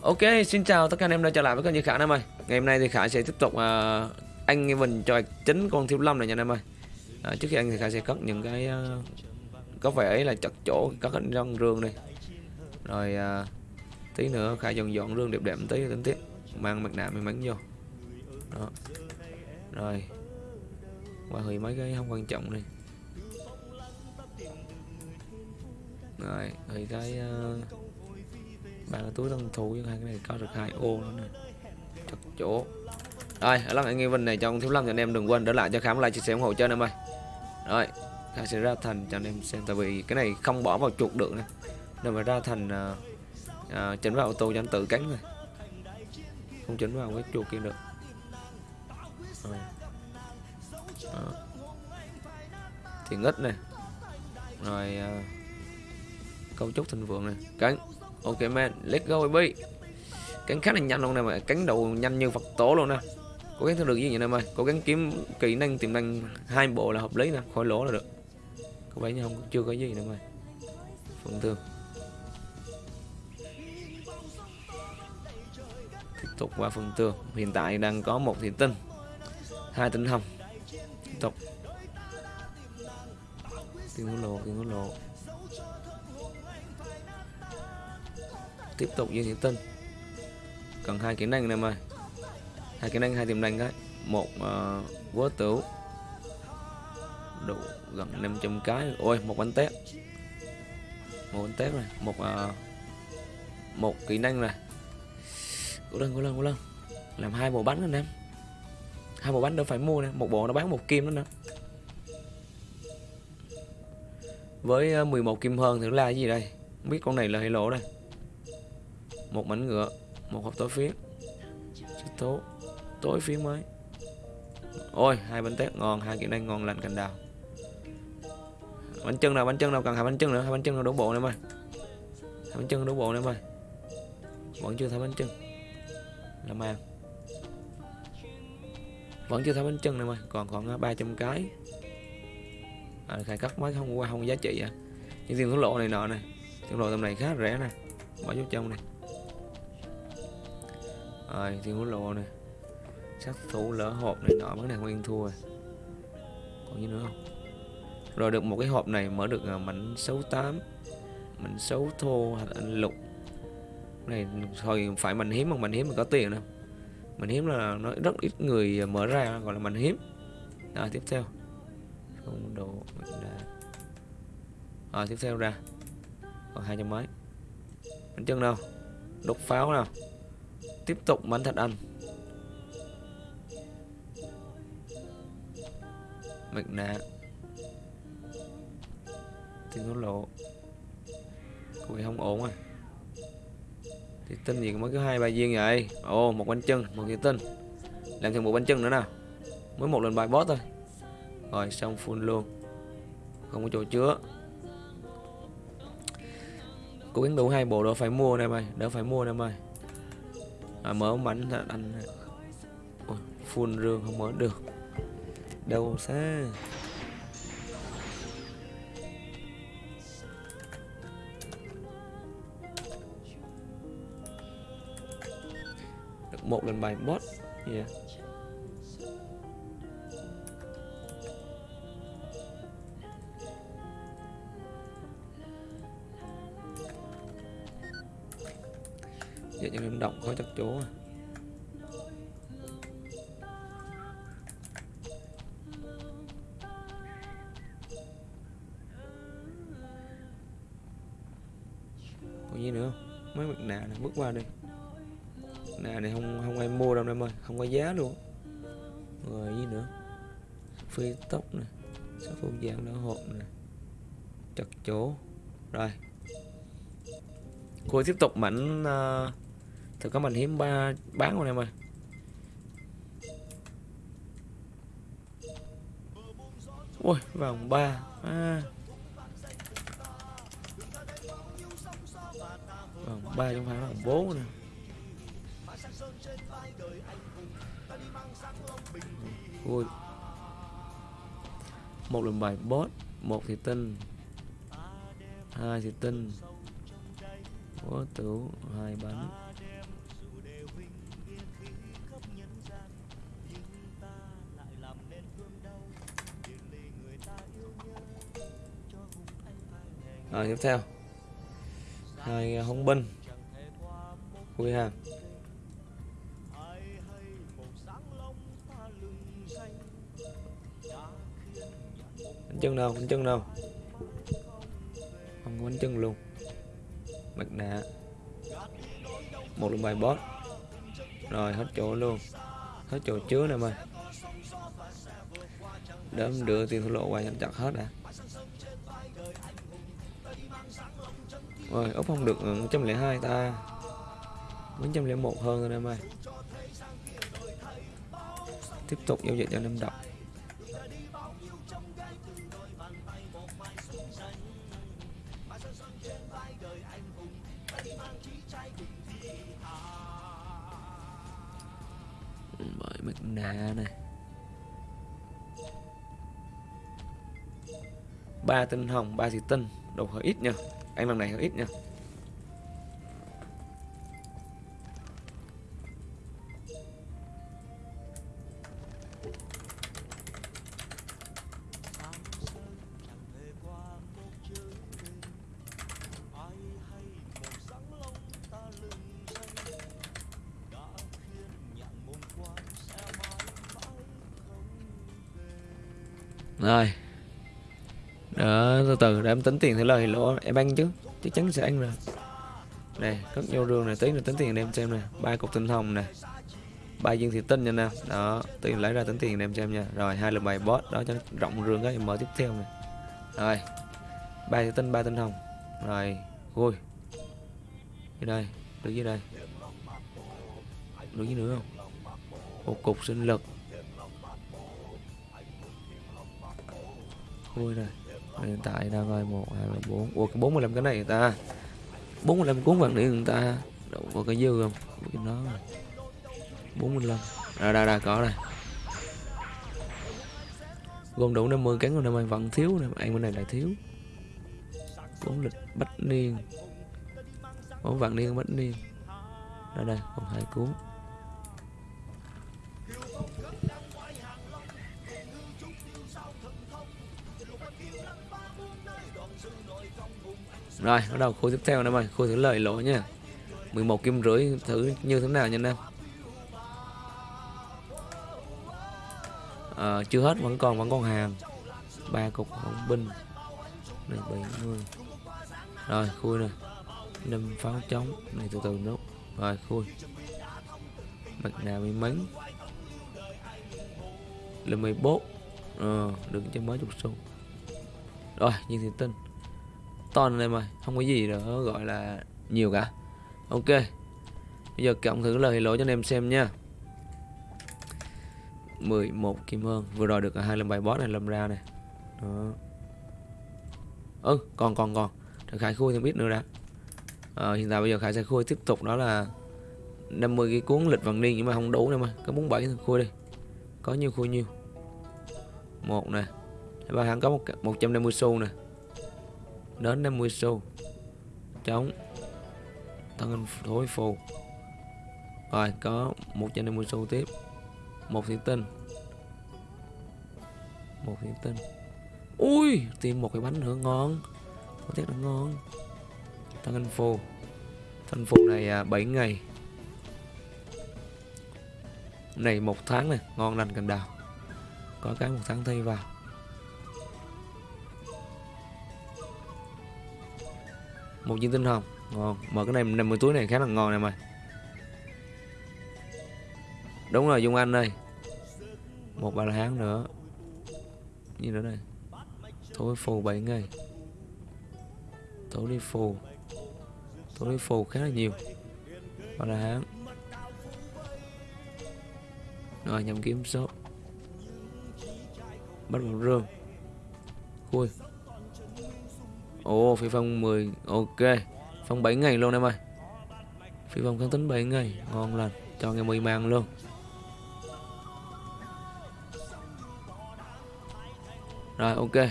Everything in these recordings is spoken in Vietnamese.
Ok, xin chào tất cả anh em đã trở lại với kênh như Khả anh em ơi. Ngày hôm nay thì Khả sẽ tiếp tục uh, anh mình cho chính con thiếu lâm này nha anh em ơi. À, trước khi anh thì Khả sẽ cất những cái uh, có vẻ ấy là chặt chỗ các hình răng rương đi. Rồi uh, tí nữa Khả dọn dọn rương đẹp đẹp một tí tính tiếp. Mang mặt nạ may mắn vô. Đó. Rồi. Qua hủy mấy cái không quan trọng đi. Rồi, hủy cái uh, ba cái túi tân thủ với hai cái này có được hai ô nữa này chặt chỗ. Rồi ở lần anh em vinh này trong thiếu lâm thì anh em đừng quên để lại cho khám like chia sẻ ủng hộ cho anh em ơi. Rồi ta sẽ ra thành cho anh em xem tại vì cái này không bỏ vào chuột được nè. Nên mà ra thành uh, uh, chỉnh vào ô tô cho anh tự cánh rồi không chỉnh vào cái chuột kia được. Rồi. À. thì ít này rồi uh, cấu trúc thịnh vượng này cánh ok, man. Let's go, baby. Cánh khá là nhanh luôn nè, mà cánh đầu nhanh như phật tổ luôn nè. Cố gắng theo được gì vậy nè mày cố gắng kiếm kỹ năng, tiềm năng hai bộ là hợp lý nè, khỏi lỗ là được. Có vẻ như không, chưa có gì nè mày phần thương. Tiếp tục qua phần tường hiện tại đang có một thiện tinh. Hai tinh hồng. Tiếp tục. Tiền hối lộ tiền hối lộ tiếp tục như thị tân cần hai kiến năng này mà hai kiến năng hai tiềm năng đấy. Một ờ, uh, quớ tửu đủ gần 500 cái. Ôi một bánh tét. Một bánh tét này. Một uh, một kỹ năng này. Cố lên cố lên cố lên. Làm hai bộ bánh anh em. Hai bộ bánh đâu phải mua nè. Một bộ nó bán một kim đó nữa với ờ, 11 kim hơn thì là cái gì đây? Không biết con này là hay lỗ đây một mảnh ngựa một hộp tối phiến tố tối phiến mới. Ôi hai bánh tét ngon hai kỹ năng ngon lành cành đào. Bánh chân nào bánh chân nào cần hai bánh chân nữa hai bánh chân nào đổ bộ em ơi hai bánh chân đổ bộ em ơi vẫn chưa thấy bánh chân. Là mang vẫn chưa thấy bánh chân em ơi còn khoảng à, 300 cái. À, khai cắt mới không qua không giá trị à. Những tiền thổ lộ này nọ này thuốc lộ tầm này khá rẻ nè. Bỏ vô trong này rồi thiên hút lộ này. Sát thủ lỡ hộp này nọ vấn này nguyên thua rồi. Còn gì nữa không? Rồi được một cái hộp này mở được à, mảnh xấu tám, mảnh xấu thô hạt anh lục. Này thôi phải mình hiếm mà mình hiếm mà có tiền đâu. Mình hiếm là nó rất ít người mở ra gọi là mình hiếm. À tiếp theo. Không độ à tiếp theo ra. Còn hai trăm mấy. Bánh chân đâu? Đốt pháo nào tiếp tục bắn thật ăn. Mặt nạ. Tiền thổ lộ cũng không ổn à. Thì tinh gì mới có hai, ba viên vậy. Ồ, một bánh chân một cái tinh. Làm thêm một bánh chân nữa nào. Mới một lần bài boss thôi. Rồi, xong full luôn. Không có chỗ chứa. Cố gắng đủ hai bộ đó phải mua nè mày. Đỡ phải mua nè mày à, mở bánh là anh Ôi, full rương không mở được. Đâu xa. Được một lần bài boss yeah. Dạ. Vậy động quá chắc chỗ à. còn gì nữa không? Mấy mặt nạ này bước qua đi. Nạ này không không ai mua đâu em ơi Không có giá luôn. Rồi gì nữa? Phi tóc nè Sắc phụ dạng đỡ hộp nè. Chặt chỗ Rồi. Cô tiếp tục mảnh uh, Thử có mình hiếm ba, bán luôn em ơi. Ui, vòng ba. À. Vòng ba không phải vòng bốn nè. Ui. Một lần bài boss Một thì tinh Hai thì tinh Có tửu hai bánh. Rồi, tiếp theo. Hai à, hống binh. Khui hàng đánh chân đâu đánh chân đâu? Không có chân luôn. Mặt nạ. Một lượng bài boss. Rồi, hết chỗ luôn. Hết chỗ chứa nè mày. Đấm đưa tiền thua lộ qua chặt chặt hết à. Rồi, ốc không được ờ, 102 ta. 401 hơn rồi em ơi. Tiếp tục giao dịch cho năm đọc. Bởi mặt nạ này ba tinh hồng, ba xì tinh, đồ hơi ít nha anh lần này hơi ít nha. Rồi đó, từ từ, để em tính tiền thì lời lỗ em ăn chứ. Chắc chắn sẽ ăn rồi. Này cất vô đường này tí là tính tiền em xem nè. Ba cục tinh hồng nè. Ba viên thị tinh nha nè đó tiền lấy ra tính tiền em xem nha. Rồi, hai lần bài boss, đó cho nó rộng rương cái em mở tiếp theo này rồi, ba thị tinh, ba tinh hồng. Rồi vui dưới đây đứng dưới đây. Đứng dưới nữa không? Một cục sinh lực. Vui này Ờ, hiện tại đang coi một, hai ba bốn. Ủa, cái bốn mươi lăm cái này người ta bốn mươi lăm cuốn vàng điện người ta đâu có cái dư không? Cái nó bốn mươi lăm. Ra đây ra, có đây gồm đủ 50 cán còn năm nay vẫn thiếu nè, anh bên này lại thiếu. Bốn lịch bách niên. Bốn vạn niên bách niên. Ra đây, còn hai cuốn. Rồi, bắt đầu khối tiếp theo nè mày, khối thứ lời lỗ nha. 11 kim rưỡi thử như thế nào nha anh em. À, ờ, chưa hết vẫn còn vẫn còn hàng. ba cục hồng binh. Này 70. Rồi, khui nè. năm pháo trống, này từ từ nốt. Rồi, khui. Mặt nạ may mắn. Là 14. Ờ, à, đừng cho mới chục xu. Rồi, nhìn thì tin ton anh em ơi không có gì nữa gọi là nhiều cả. Ok bây giờ cộng thử lời lỗi cho anh em xem nha. 11 kim hơn vừa rồi được hai lần bài boss này làm ra này. Đó. Ừ còn còn còn. Được khải khui thêm biết nữa đã. À, hiện tại bây giờ khải sẽ khui tiếp tục đó là 50 cái cuốn lịch vàng niên nhưng mà không đủ nữa mà. Có 47 bảy khui đi. Có nhiêu khui nhiêu. Một nè. Ba hắn có một 150 xu nè đến 50 xu. Chống. Tăng anh thối phù rồi có 150 xu tiếp. Một thủy tinh. Một thủy tinh. Ui tìm một cái bánh nữa ngon. Có tiếc là ngon. Tăng anh phù thanh phù này à, 7 ngày. Này một tháng này ngon lành cành đào. Có cái một tháng thi vào. Một viên tinh hồng ngon. Mà cái này 50 túi này khá là ngon này mày đúng rồi, dung anh đây một ba tháng nữa. Gì nữa đây? Tối phù 7 ngày. Tối đi phù. Tối đi phù khá là nhiều. Ba la rồi, nhầm kiếm số. Bắt một rương. Khui. Ồ phi phong 10 Ok. Phong 7 ngày luôn em ơi. Phi phong kháng tính 7 ngày Ngon lành. Cho nghe 10 mang luôn. Rồi ok.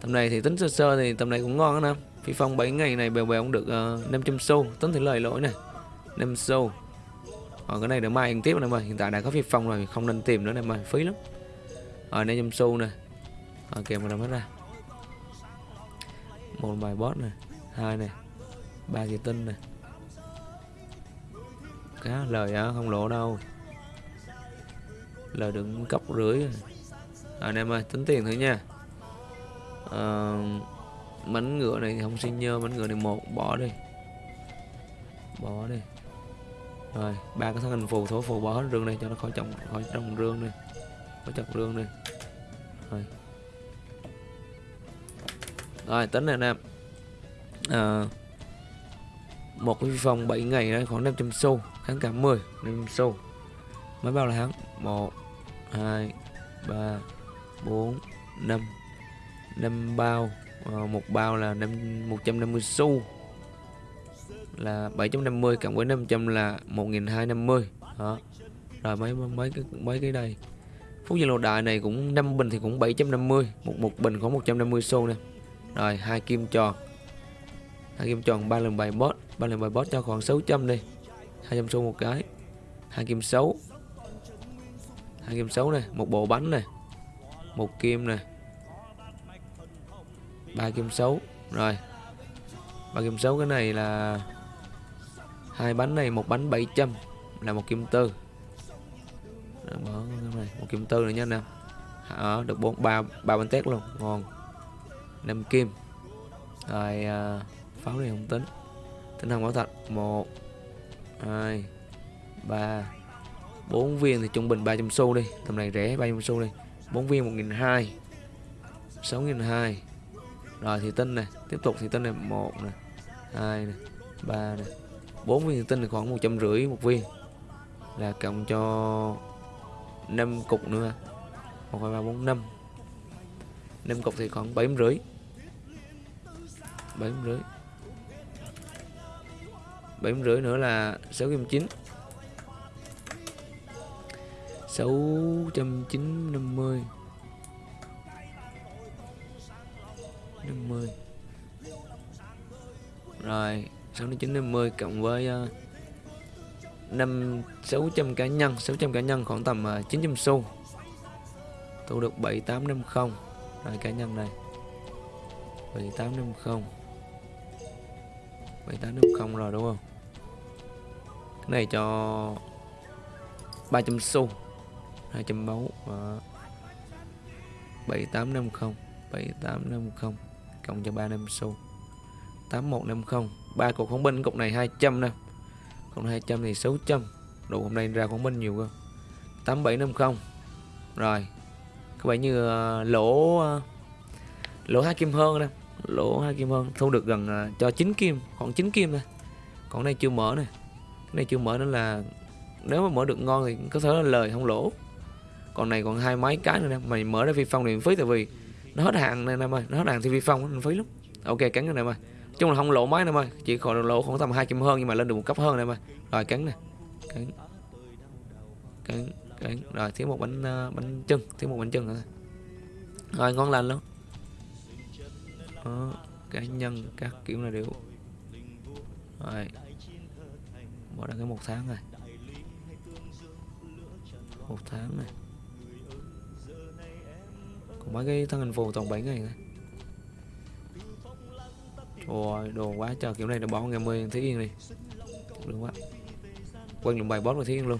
Tầm này thì tính sơ sơ thì tầm này cũng ngon đó nè. Phi phong 7 ngày này bèo bèo cũng được ờ, uh, 500 xu. Tính thì lời lỗi này 5 xu. Còn cái này để mai ăn tiếp nè ơi. Hiện tại đã có phi phong rồi Không nên tìm nữa nè ơi. Phí lắm. Rồi 500 xu nè. Ok mà làm hết ra một bài boss này hai này ba kỳ tinh này. Cá lời á không lỗ đâu. Lời đừng cốc rưỡi à, anh em ơi tính tiền thử nha. Ờ, à, mảnh ngựa này thì không xin nhơ mảnh ngựa này một bỏ đi. Bỏ đi. Rồi ba cái thân hình phù thổ phù bỏ hết rương này cho nó khỏi trồng khỏi trồng rương đi. Khỏi chặt rương đi. Rồi rồi tính này anh em à, một cái phòng 7 ngày đây khoảng 500 xu kháng cả 10 500 xu. Mới bao là hắn 1 2 3 4 5 5 bao à, một bao là 5 150 xu. Là 750 cộng với 500 là 1250 đó. Rồi mấy mấy cái mấy cái đây. Phút dân lộ đại này cũng 5 bình thì cũng 750 một một bình có 150 xu nè rồi, hai kim tròn. Hai kim tròn ba lần bài boss. Ba lần bài boss cho khoảng 600 đi. 200 xu một cái. Hai kim xấu hai kim xấu này, một bộ bánh này, một kim này, ba kim xấu rồi, ba kim xấu cái này là hai bánh này, một bánh 700 là một kim tư. Mở bỏ cái này, một kim tư nữa nha nè. Ở được bốn, ba ba bánh tét luôn. Ngon năm kim. Rồi à, pháo này không tính. Tính không bảo thật. Một hai ba bốn viên thì trung bình 300 xu đi. Tầm này rẻ 300 xu đi. Bốn viên một nghìn hai sáu nghìn hai. Rồi thì tinh này tiếp tục thì tinh này một này hai này ba này. Bốn viên thì tinh là khoảng một trăm rưỡi một viên. Là cộng cho 5 cục nữa. Một hai ba bốn năm. Năm cục thì khoảng bảy rưỡi bảy rưỡi. Bảy rưỡi nữa là sáu trăm chín. Sáu trăm chín năm mươi. Năm mươi. Rồi, sáu trăm chín năm mươi cộng với ờ, năm sáu trăm cá nhân. Sáu trăm cá nhân khoảng tầm ờ, chín trăm xu. Thu được bảy tám năm không. Rồi, cá nhân này bảy tám năm không bảy tám năm không rồi đúng không? Cái này cho 300 xu 200 máu và 7850 7850 cộng cho 35 xu. 8150 ba cục khống binh cục này 200 nè. Còn 200 thì 600 đủ hôm nay ra khống binh nhiều cơ. 8750 rồi. Có vẻ như uh, lỗ uh, lỗ hai kim hơn nè lỗ hai kim hơn thu được gần uh, cho 9 kim khoảng 9 kim thôi. Còn này chưa mở này cái này chưa mở nên là nếu mà mở được ngon thì có thể là lời không lỗ. Còn này còn hai mấy cái nữa nè. Mày mở ra phi phong thì phí tại vì nó hết hàng này em ơi nó hết hàng thì phi phong nó phí lắm. Ok cắn cái này em ơi chung là không lỗ máy em ơi chỉ còn lỗ khoảng tầm hai kim hơn nhưng mà lên được một cấp hơn em ơi rồi cắn nè. Cắn. Cắn cắn. Rồi thiếu một bánh uh, bánh chân thiếu một bánh chân nữa. Rồi ngon lành luôn. đó, Ờ, cá nhân các kiểu là đều. Rồi. Bỏ đăng cái một tháng này một tháng này. Còn mấy cái thân hình phù toàn 7 ngày này. Trời đồ quá trời, kiểu này là bỏ ngày 10 Thí Yên đi. Được quá. Quen lượng bài boss của Thí Yên luôn.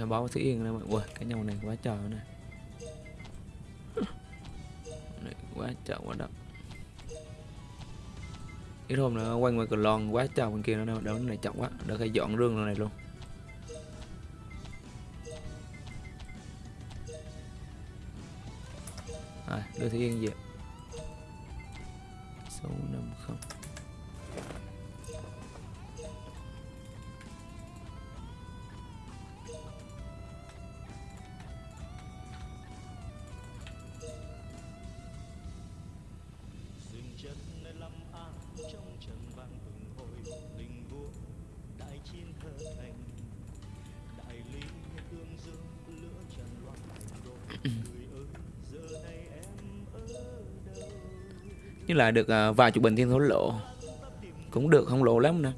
Hay báo sĩ Yên này mọi người. Cái nhau này quá trời này. Này quá trời quá đậm ít hôm nữa quanh ngoài cửa lon quá trời bên kia nó đâu này chậm quá đỡ phải dọn rương này luôn. À, đưa sĩ Yên về. Như lại được à, vài chục bình thiên thổ lộ cũng được, không lộ lắm nè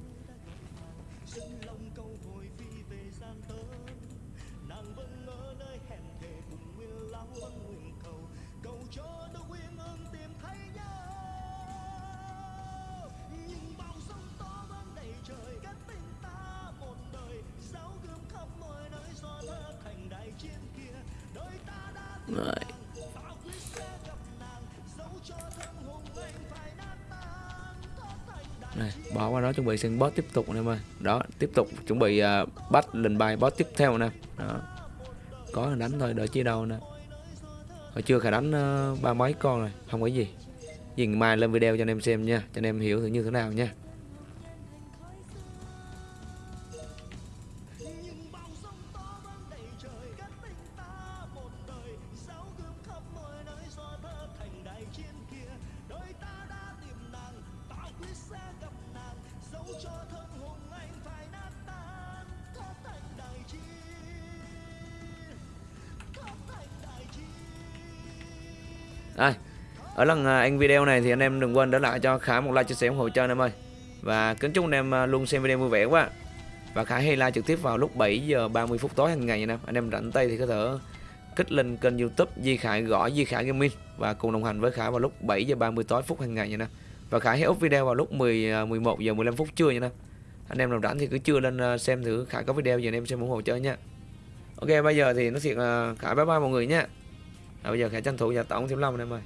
Rồi. Bỏ qua đó chuẩn bị sân boss tiếp tục anh em ơi. Đó, tiếp tục chuẩn bị uh, bắt lần bài boss tiếp theo nè. Đó. Có là đánh thôi, đợi chi đâu nè. Hồi chưa khả đánh uh, ba mấy con rồi, không có gì. Dừng mai lên video cho anh em xem nha, cho anh em hiểu thử như thế nào nha. Đây, ở lần à, anh video này thì anh em đừng quên để lại cho Khải một like chia sẻ ủng hộ cho anh em ơi. Và kính chúc anh em à, luôn xem video vui vẻ quá. Và Khải hay like trực tiếp vào lúc 7 giờ 30 phút tối hàng ngày nha anh em. Anh em rảnh tay thì có thể kích lên kênh YouTube Di Khải gõ Di Khải Gaming và cùng đồng hành với Khải vào lúc 7 giờ 30 tối phút hàng ngày nha anh em. Và Khải hay up video vào lúc 10 11 à, giờ 15 phút trưa nha anh em. Anh em nào rảnh thì cứ chưa lên xem thử Khải có video gì anh em xem ủng hộ cho nha. Ok bây giờ thì nó thiệt là Khải bye bye mọi người nha. À, bây giờ Khải tranh thủ nhà tổng thiếu long em ơi